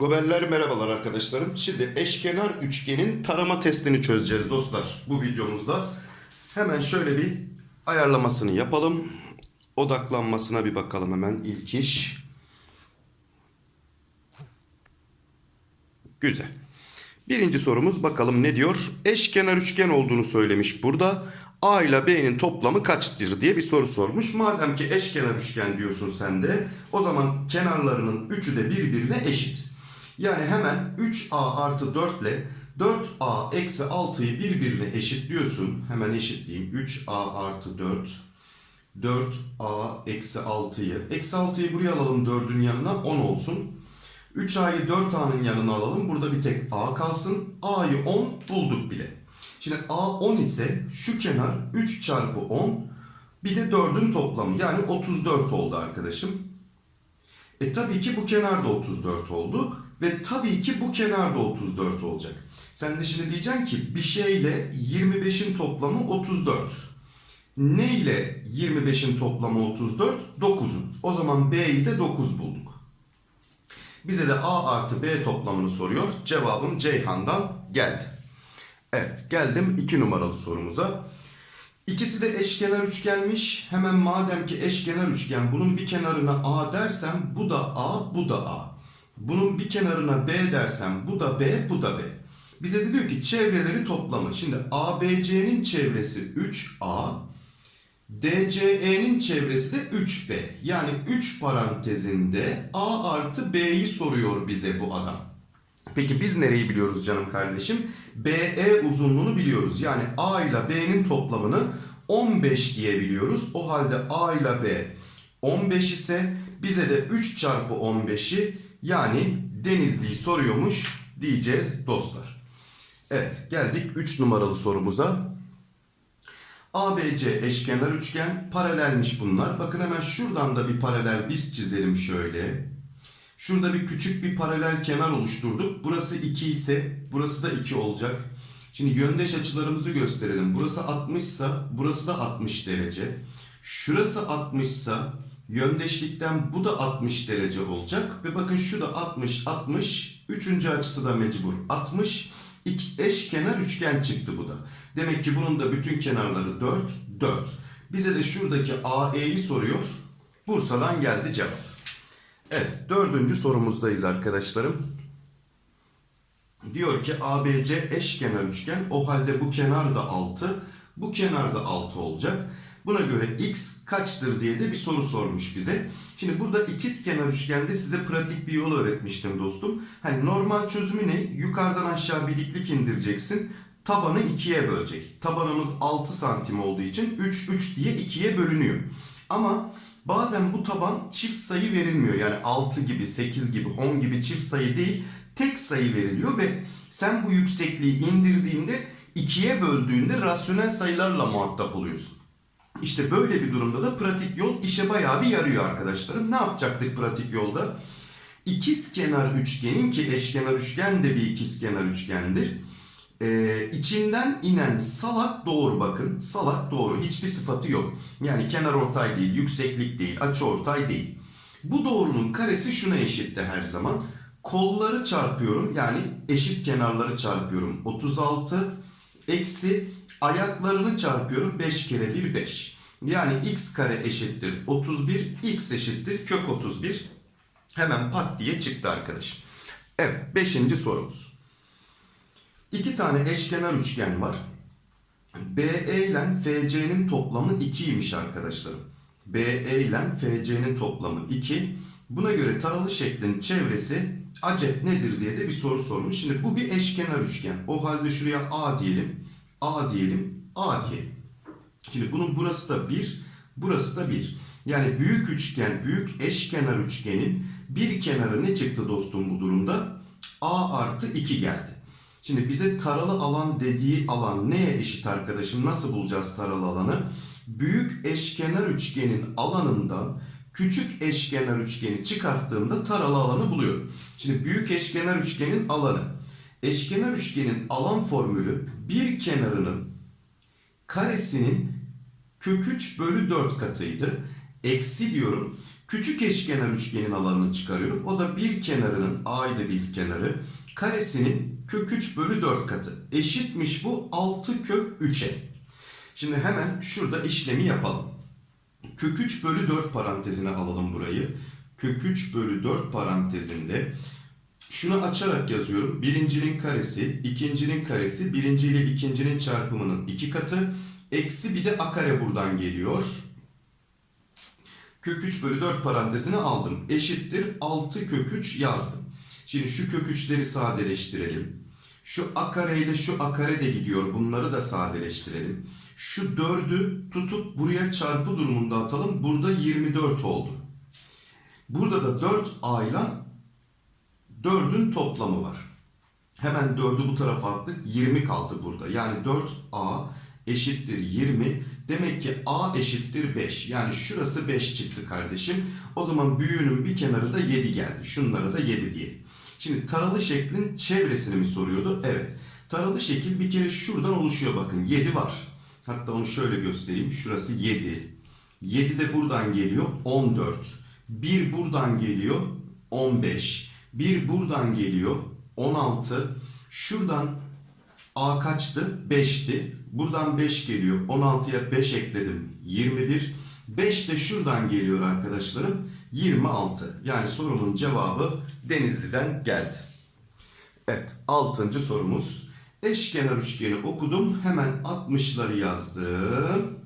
Goberler merhabalar arkadaşlarım. Şimdi eşkenar üçgenin tarama testini çözeceğiz dostlar bu videomuzda. Hemen şöyle bir ayarlamasını yapalım. Odaklanmasına bir bakalım hemen ilk iş. Güzel. Birinci sorumuz bakalım ne diyor? Eşkenar üçgen olduğunu söylemiş burada. A ile B'nin toplamı kaçtır diye bir soru sormuş. Madem ki eşkenar üçgen diyorsun sen de o zaman kenarlarının üçü de birbirine eşit. Yani hemen 3A artı 4 ile 4A eksi 6'yı birbirine eşitliyorsun. Hemen eşitleyeyim. 3A artı 4 4A eksi 6'yı. Eksi 6'yı buraya alalım 4'ün yanına 10 olsun. 3A'yı 4A'nın yanına alalım. Burada bir tek A kalsın. A'yı 10 bulduk bile. Şimdi A 10 ise şu kenar 3 çarpı 10 bir de 4'ün toplamı. Yani 34 oldu arkadaşım. E tabii ki bu kenar da 34 oldu. Ve tabii ki bu kenar da 34 olacak. Sen de şimdi diyeceksin ki bir şeyle 25'in toplamı 34. Ne ile 25'in toplamı 34? 9'un. O zaman B'yi de 9 bulduk. Bize de A artı B toplamını soruyor. Cevabım Ceyhan'dan geldi. Evet geldim 2 numaralı sorumuza. İkisi de eşkenar üçgenmiş. Hemen madem ki eşkenar üçgen bunun bir kenarına A dersem bu da A bu da A. Bunun bir kenarına B dersem bu da B bu da B. Bize de diyor ki çevreleri toplamı. Şimdi ABC'nin çevresi 3A. DCE'nin çevresi de 3B. Yani 3 parantezinde A artı B'yi soruyor bize bu adam. Peki biz nereyi biliyoruz canım kardeşim? BE uzunluğunu biliyoruz. Yani A ile B'nin toplamını 15 diye biliyoruz. O halde A ile B 15 ise bize de 3 çarpı 15'i yani Denizli'yi soruyormuş diyeceğiz dostlar. Evet geldik 3 numaralı sorumuza. ABC eşkenar üçgen paralelmiş bunlar. Bakın hemen şuradan da bir paralel biz çizelim şöyle. Şurada bir küçük bir paralel kenar oluşturduk. Burası 2 ise burası da 2 olacak. Şimdi yöndeş açılarımızı gösterelim. Burası 60 ise burası da 60 derece. Şurası 60 ise yöndeşlikten bu da 60 derece olacak. Ve bakın şu da 60 60. Üçüncü açısı da mecbur 60. İki eşkenar üçgen çıktı bu da. Demek ki bunun da bütün kenarları 4 4. Bize de şuradaki AE'yi soruyor. Bursa'dan geldi cevap. Evet dördüncü sorumuzdayız arkadaşlarım. Diyor ki ABC eşkenar üçgen. O halde bu kenar da 6. Bu kenar da 6 olacak. Buna göre x kaçtır diye de bir soru sormuş bize. Şimdi burada ikiz kenar üçgende size pratik bir yol öğretmiştim dostum. Hani normal çözümü ne? Yukarıdan aşağı bir diklik indireceksin. Tabanı ikiye bölecek. Tabanımız 6 santim olduğu için 3 3 diye ikiye bölünüyor. Ama bazen bu taban çift sayı verilmiyor. Yani 6 gibi, 8 gibi, 10 gibi çift sayı değil, tek sayı veriliyor ve sen bu yüksekliği indirdiğinde ikiye böldüğünde rasyonel sayılarla muhatap oluyorsun. İşte böyle bir durumda da pratik yol işe bayağı bir yarıyor arkadaşlarım. Ne yapacaktık pratik yolda? İkiz kenar üçgenin ki eşkenar üçgen de bir ikiz kenar üçgendir. Ee, içinden inen salak doğru bakın. Salak doğru. Hiçbir sıfatı yok. Yani kenar ortay değil, yükseklik değil, açı ortay değil. Bu doğrunun karesi şuna eşitti her zaman. Kolları çarpıyorum. Yani eşit kenarları çarpıyorum. 36 eksi ayaklarını çarpıyorum. 5 kere 1 5. Yani x kare eşittir 31. x eşittir kök 31. Hemen pat diye çıktı arkadaşım. Evet 5. sorumuz. İki tane eşkenar üçgen var. BE ile FC'nin toplamı 2'ymiş arkadaşlarım. BE ile FC'nin toplamı 2. Buna göre taralı şeklin çevresi acep nedir diye de bir soru sormuş. Şimdi bu bir eşkenar üçgen. O halde şuraya A diyelim. A diyelim. A diyelim. Şimdi bunun burası da 1. Burası da 1. Yani büyük üçgen, büyük eşkenar üçgenin bir kenarı ne çıktı dostum bu durumda? A artı 2 geldi. Şimdi bize taralı alan dediği alan neye eşit arkadaşım? Nasıl bulacağız taralı alanı? Büyük eşkenar üçgenin alanından küçük eşkenar üçgeni çıkarttığımda taralı alanı buluyorum. Şimdi büyük eşkenar üçgenin alanı. Eşkenar üçgenin alan formülü bir kenarının karesinin kök 3 bölü 4 katıydı. Eksi diyorum. Küçük eşkenar üçgenin alanını çıkarıyorum. O da bir kenarının a'ydı bir kenarı. Karesinin kök 3 bölü 4 katı. Eşitmiş bu 6 kök 3'e. Şimdi hemen şurada işlemi yapalım. Kök 3 bölü 4 parantezine alalım burayı. Kök 3 bölü 4 parantezinde şunu açarak yazıyorum. Birincinin karesi, ikincinin karesi, birinci ile ikincinin çarpımının iki katı. Eksi bir de a kare buradan geliyor. Kök 3 bölü 4 parantezine aldım. Eşittir 6 kök 3 yazdım. Şimdi şu kök 3'leri sadeleştirelim. Şu a kare ile şu a kare de gidiyor. Bunları da sadeleştirelim. Şu 4'ü tutup buraya çarpı durumunda atalım. Burada 24 oldu. Burada da 4a ile 4'ün toplamı var. Hemen 4'ü bu tarafa attık. 20 kaldı burada. Yani 4a eşittir 20. Demek ki a eşittir 5. Yani şurası 5 çıktı kardeşim. O zaman büyüğünün bir kenarı da 7 geldi. Şunlara da 7 diyelim. Şimdi taralı şeklin çevresini mi soruyordu? Evet. Taralı şekil bir kere şuradan oluşuyor bakın. 7 var. Hatta onu şöyle göstereyim. Şurası 7. 7 de buradan geliyor 14. 1 buradan geliyor 15. 1 buradan geliyor 16. Şuradan A kaçtı? 5'ti. Buradan 5 geliyor. 16'ya 5 ekledim. 21. 5 de şuradan geliyor arkadaşlarım. 26. Yani sorunun cevabı Denizli'den geldi. Evet. 6. sorumuz. Eşkenar üçgeni okudum. Hemen 60'ları yazdım.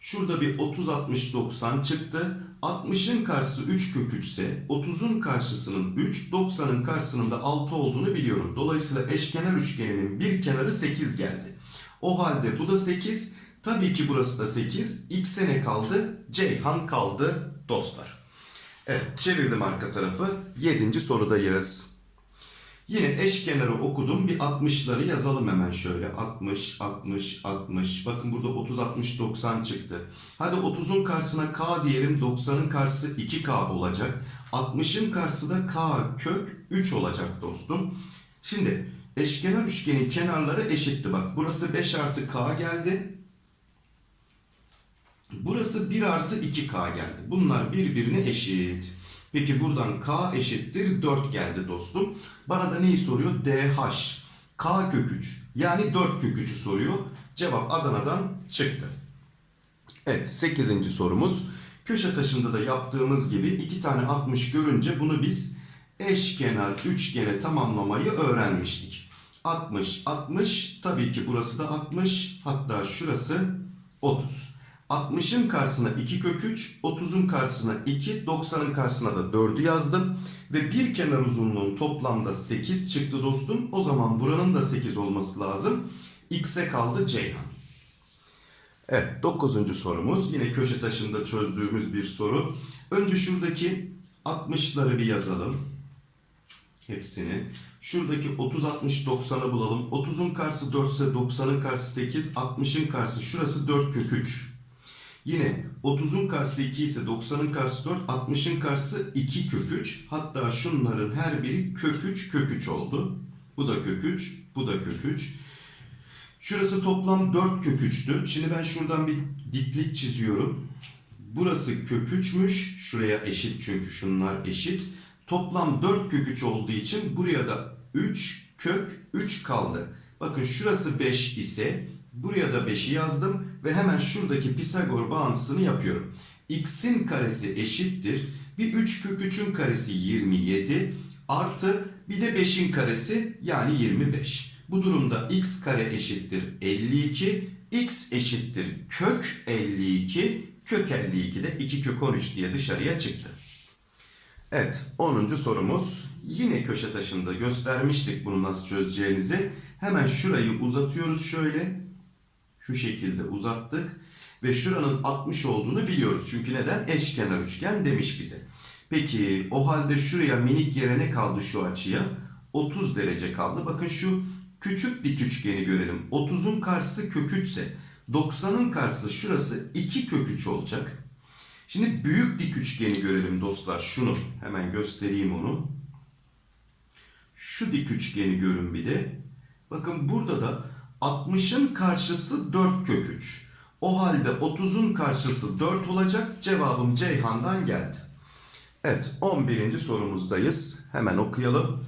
Şurada bir 30 60 90 çıktı. 60'ın karşısı 3 kök 3 ise 30'un karşısının 3, 90'ın karşısının da 6 olduğunu biliyorum. Dolayısıyla eşkenar üçgeninin bir kenarı 8 geldi. O halde bu da 8. Tabii ki burası da 8. X'e ne kaldı? Ceyhan kaldı dostlar. Evet çevirdim arka tarafı. 7. sorudayız. Yine eşkenarı okudum. Bir 60'ları yazalım hemen şöyle. 60, 60, 60. Bakın burada 30, 60, 90 çıktı. Hadi 30'un karşısına K diyelim. 90'ın karşısı 2K olacak. 60'ın karşısı da K kök 3 olacak dostum. Şimdi eşkenar üçgenin kenarları eşitti. Bak burası 5 artı K geldi. Burası 1 artı 2K geldi. Bunlar birbirine eşit. Peki buradan K eşittir 4 geldi dostum. Bana da neyi soruyor? DH. K kök 3. Yani 4 kök 3'ü soruyor. Cevap Adana'dan çıktı. Evet 8. sorumuz. Köşe taşında da yaptığımız gibi iki tane 60 görünce bunu biz eşkenar üçgene tamamlamayı öğrenmiştik. 60, 60 tabii ki burası da 60 hatta şurası 30. 60'ın karşısına 2 kök 3, 30'un karşısına 2, 90'ın karşısına da 4'ü yazdım. Ve bir kenar uzunluğun toplamda 8 çıktı dostum. O zaman buranın da 8 olması lazım. X'e kaldı Ceyhan. Evet 9. sorumuz. Yine köşe taşında çözdüğümüz bir soru. Önce şuradaki 60'ları bir yazalım. Hepsini. Şuradaki 30, 60, 90'ı bulalım. 30'un karşısı 4 ise 90'ın karşısı 8, 60'ın karşısı şurası 4 kök 3. Yine 30'un karşısı 2 ise 90'ın karşısı 4, 60'ın karşısı 2 kök 3. Hatta şunların her biri kök 3 kök 3 oldu. Bu da kök 3, bu da kök 3. Şurası toplam 4 kök 3'tü. Şimdi ben şuradan bir diklik çiziyorum. Burası kök 3'müş. Şuraya eşit çünkü şunlar eşit. Toplam 4 kök 3 olduğu için buraya da 3 kök 3 kaldı. Bakın şurası 5 ise buraya da 5'i yazdım ve hemen şuradaki Pisagor bağıntısını yapıyorum. X'in karesi eşittir. Bir 3 kök 3'ün karesi 27 artı bir de 5'in karesi yani 25. Bu durumda x kare eşittir 52, x eşittir kök 52, kök 52 de 2 kök 13 diye dışarıya çıktı. Evet 10. sorumuz yine köşe taşında göstermiştik bunu nasıl çözeceğinizi. Hemen şurayı uzatıyoruz şöyle. Şu şekilde uzattık. Ve şuranın 60 olduğunu biliyoruz. Çünkü neden? Eşkenar üçgen demiş bize. Peki o halde şuraya minik yere ne kaldı şu açıya? 30 derece kaldı. Bakın şu küçük dik üçgeni görelim. 30'un karşısı kök 3 ise 90'ın karşısı şurası 2 kök 3 olacak. Şimdi büyük dik üçgeni görelim dostlar. Şunu hemen göstereyim onu. Şu dik üçgeni görün bir de. Bakın burada da 60'ın karşısı 4 kök 3. O halde 30'un karşısı 4 olacak. Cevabım Ceyhan'dan geldi. Evet 11. sorumuzdayız. Hemen okuyalım.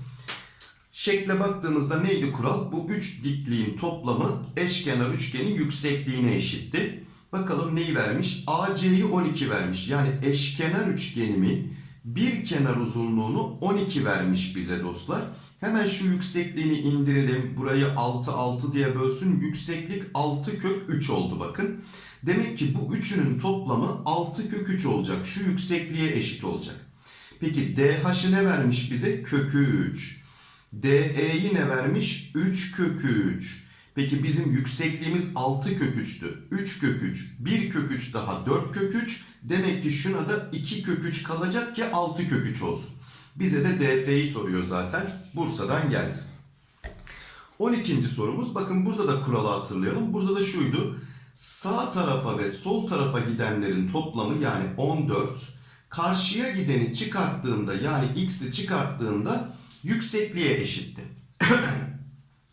Şekle baktığınızda neydi kural? Bu üç dikliğin toplamı eşkenar üçgenin yüksekliğine eşitti. Bakalım neyi vermiş? AC'yi 12 vermiş. Yani eşkenar üçgenimin bir kenar uzunluğunu 12 vermiş bize dostlar. Hemen şu yüksekliğini indirelim. Burayı 6 6 diye bölsün. Yükseklik 6 kök 3 oldu bakın. Demek ki bu üçünün toplamı 6 kök 3 olacak. Şu yüksekliğe eşit olacak. Peki DH'ı ne vermiş bize? Kökü 3. DE'yi ne vermiş? 3 kök 3. Peki bizim yüksekliğimiz 6 kök 3'tü. 3 kök 3, 1 kök 3 daha 4 kök 3. Demek ki şuna da 2 kök 3 kalacak ki 6 kök 3 olsun. Bize de DF'yi soruyor zaten. Bursa'dan geldi. 12. sorumuz. Bakın burada da kuralı hatırlayalım. Burada da şuydu. Sağ tarafa ve sol tarafa gidenlerin toplamı yani 14. Karşıya gideni çıkarttığında yani x'i çıkarttığında yüksekliğe eşitti.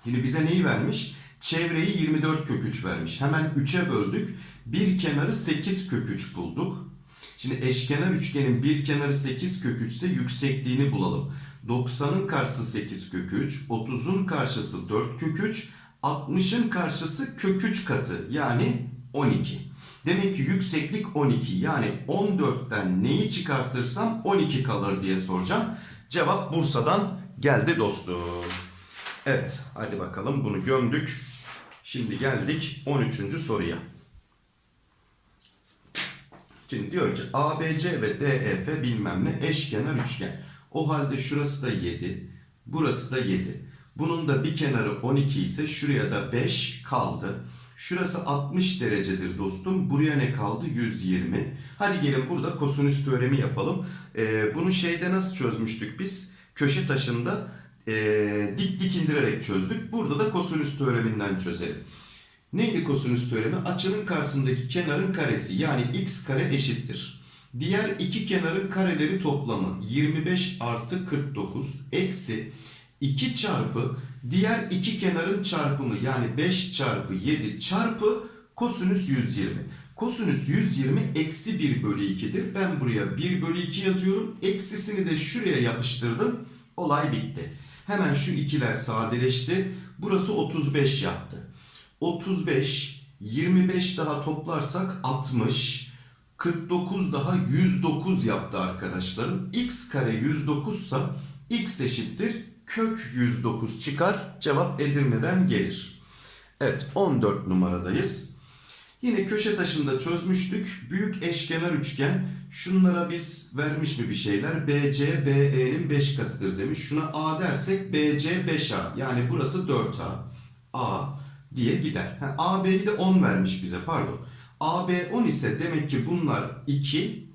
Şimdi bize neyi vermiş? Çevreyi 24 kök 3 vermiş. Hemen 3'e böldük. Bir kenarı 8 kök 3 bulduk. Şimdi eşkenar üçgenin bir kenarı 8 kök 3 ise yüksekliğini bulalım. 90'ın karşısı 8 kök 3, 30'un karşısı 4 kök 3, 60'ın karşısı kök 3 katı yani 12. Demek ki yükseklik 12 yani 14'ten neyi çıkartırsam 12 kalır diye soracağım. Cevap Bursa'dan geldi dostum. Evet hadi bakalım bunu gömdük. Şimdi geldik 13. soruya. Şimdi diyor ki ABC ve DEF bilmem ne eşkenar üçgen. O halde şurası da 7, burası da 7. Bunun da bir kenarı 12 ise şuraya da 5 kaldı. Şurası 60 derecedir dostum. Buraya ne kaldı? 120. Hadi gelin burada kosinüs teoremi yapalım. Ee, bunu şeyde nasıl çözmüştük biz? Köşe taşında ee, dik dik indirerek çözdük. Burada da kosinüs teoreminden çözelim. Neydi kosinüs teoremi? Açının karşısındaki kenarın karesi yani x kare eşittir. Diğer iki kenarın kareleri toplamı 25 artı 49 eksi 2 çarpı diğer iki kenarın çarpımı yani 5 çarpı 7 çarpı kosinüs 120. Kosinüs 120 eksi 1 bölü 2'dir. Ben buraya 1 bölü 2 yazıyorum. Eksisini de şuraya yapıştırdım. Olay bitti. Hemen şu ikiler sadeleşti. Burası 35 yaptı. 35, 25 daha toplarsak 60, 49 daha 109 yaptı arkadaşlarım. x kare 109 ise x eşittir kök 109 çıkar. Cevap Edirne'den gelir. Evet 14 numaradayız. Yine köşe taşında çözmüştük. Büyük eşkenar üçgen. Şunlara biz vermiş mi bir şeyler? BC, BE'nin 5 katıdır demiş. Şuna A dersek BC 5A. Yani burası 4A. A diye gider. Ha, AB'yi de 10 vermiş bize pardon. AB 10 ise demek ki bunlar 2.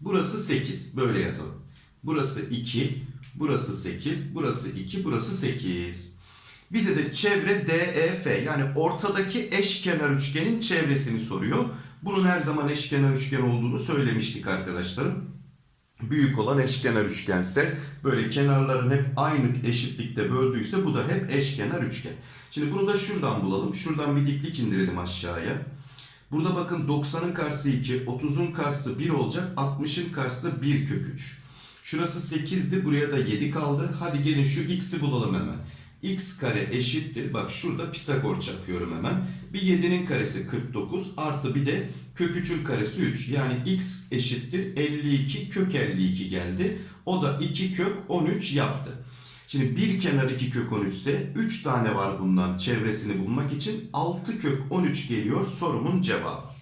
Burası 8. Böyle yazalım. Burası 2. Burası 8. Burası 2. Burası 8. Bize de çevre DEF yani ortadaki eşkenar üçgenin çevresini soruyor. Bunun her zaman eşkenar üçgen olduğunu söylemiştik arkadaşlarım. Büyük olan eşkenar üçgense böyle kenarların hep aynı eşitlikte böldüyse bu da hep eşkenar üçgen. Şimdi bunu da şuradan bulalım. Şuradan bir diklik indirelim aşağıya. Burada bakın 90'ın karşısı 2, 30'un karşısı 1 olacak, 60'ın karşısı 1 kök 3. Şurası 8'di, buraya da 7 kaldı. Hadi gelin şu x'i bulalım hemen. X kare eşittir. Bak şurada Pisagor çakıyorum hemen. Bir 7'nin karesi 49 artı bir de kök 3'ün karesi 3. Yani x eşittir 52 kök 52 geldi. O da 2 kök 13 yaptı. Şimdi bir kenar 2 kök 13 ise 3 tane var bundan çevresini bulmak için 6 kök 13 geliyor sorumun cevabı.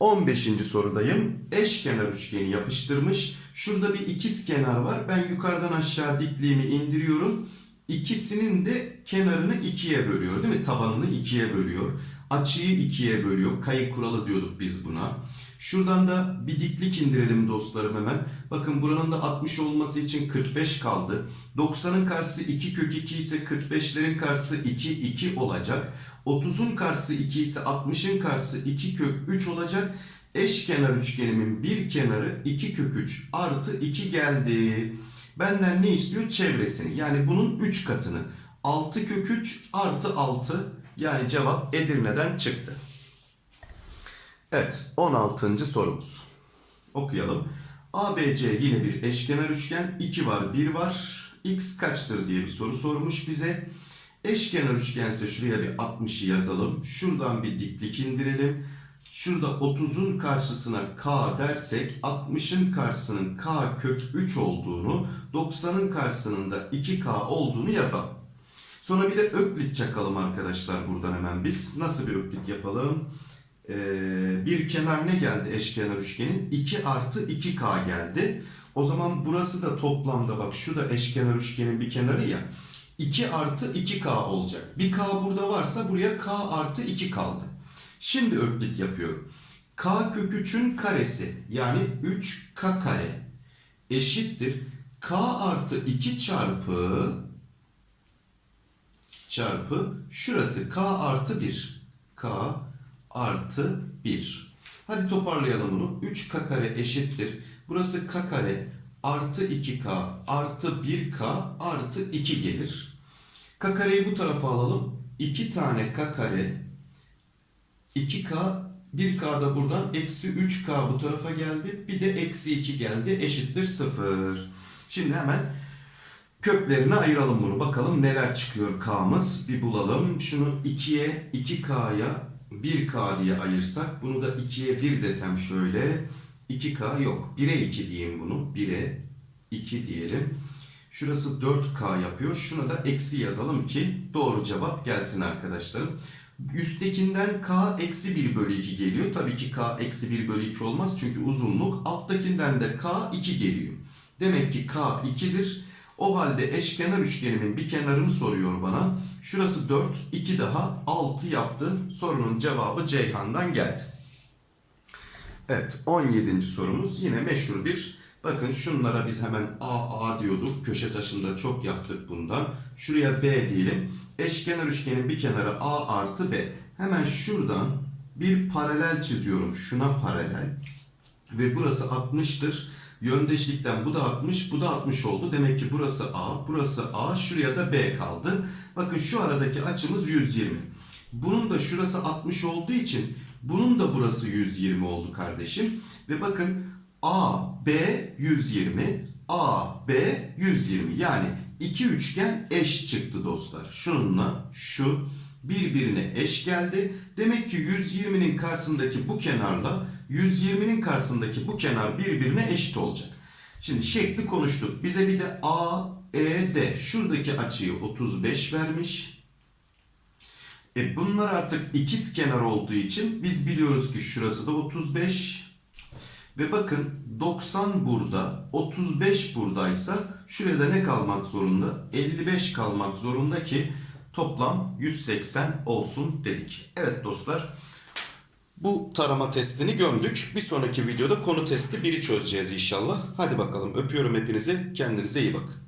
15. sorudayım. Eşkenar üçgeni yapıştırmış. Şurada bir ikiz kenar var. Ben yukarıdan aşağı dikliğimi indiriyorum. İkisinin de kenarını ikiye bölüyor değil mi? Tabanını ikiye bölüyor. Açıyı ikiye bölüyor. Kayık kuralı diyorduk biz buna. Şuradan da bir diklik indirelim dostlarım hemen. Bakın buranın da 60 olması için 45 kaldı. 90'ın karşısı 2 kök 2 ise 45'lerin karşısı 2 2 olacak. 30'un karşısı 2 ise 60'ın karşısı 2 kök 3 olacak. Eşkenar üçgenimin bir kenarı 2 kök 3 artı 2 geldi. Benden ne istiyor? Çevresini. Yani bunun 3 katını. 6 kök 3 artı 6 yani cevap Edirne'den çıktı. Evet 16. sorumuz. Okuyalım. ABC yine bir eşkenar üçgen. 2 var 1 var. X kaçtır diye bir soru sormuş bize. Eşkenar üçgense şuraya bir 60'ı yazalım. Şuradan bir diklik indirelim. Şurada 30'un karşısına k dersek 60'ın karşısının k kök 3 olduğunu 90'ın karşısının da 2k olduğunu yazalım. Sonra bir de öklit çakalım arkadaşlar buradan hemen biz. Nasıl bir öklit yapalım? Ee, bir kenar ne geldi eşkenar üçgenin? 2 artı 2k geldi. O zaman burası da toplamda bak şu da eşkenar üçgenin bir kenarı ya. 2 artı 2k olacak. Bir k burada varsa buraya k artı 2 kaldı. Şimdi öklit yapıyorum. k kök 3'ün karesi yani 3k kare eşittir. k artı 2 çarpı çarpı şurası k artı 1. k artı 1. Hadi toparlayalım bunu. 3k kare eşittir. Burası k kare artı 2k artı 1k artı 2 gelir. K kareyi bu tarafa alalım. 2 tane k kare 2k 1k da buradan eksi 3k bu tarafa geldi. Bir de eksi 2 geldi eşittir 0. Şimdi hemen köklerine ayıralım bunu. Bakalım neler çıkıyor k'mız. Bir bulalım. Şunu 2'ye 2k'ya 1k diye ayırsak. Bunu da 2'ye 1 desem şöyle. 2k yok. 1'e 2 diyeyim bunu. 1'e 2 diyelim. Şurası 4k yapıyor. Şuna da eksi yazalım ki doğru cevap gelsin arkadaşlarım. Üsttekinden k eksi 1 bölü 2 geliyor. Tabii ki k eksi 1 bölü 2 olmaz çünkü uzunluk. Alttakinden de k 2 geliyor. Demek ki k 2'dir. O halde eşkenar üçgenimin bir kenarını soruyor bana. Şurası 4, 2 daha 6 yaptı. Sorunun cevabı Ceyhan'dan geldi. Evet 17. sorumuz yine meşhur bir bakın şunlara biz hemen A A diyorduk. Köşe taşında çok yaptık bundan. Şuraya B diyelim. Eşkenar üçgenin bir kenarı A artı B. Hemen şuradan bir paralel çiziyorum. Şuna paralel. Ve burası 60'tır. Yöndeşlikten bu da 60, bu da 60 oldu. Demek ki burası A, burası A, şuraya da B kaldı. Bakın şu aradaki açımız 120. Bunun da şurası 60 olduğu için bunun da burası 120 oldu kardeşim. Ve bakın A, B 120, A, B 120. Yani iki üçgen eş çıktı dostlar. Şununla şu birbirine eş geldi. Demek ki 120'nin karşısındaki bu kenarla 120'nin karşısındaki bu kenar birbirine eşit olacak. Şimdi şekli konuştuk. Bize bir de A, E, D. Şuradaki açıyı 35 vermiş. E bunlar artık ikiz kenar olduğu için biz biliyoruz ki şurası da 35. Ve bakın 90 burada, 35 buradaysa şurada ne kalmak zorunda? 55 kalmak zorunda ki toplam 180 olsun dedik. Evet dostlar. Bu tarama testini gömdük. Bir sonraki videoda konu testi 1'i çözeceğiz inşallah. Hadi bakalım öpüyorum hepinizi. Kendinize iyi bakın.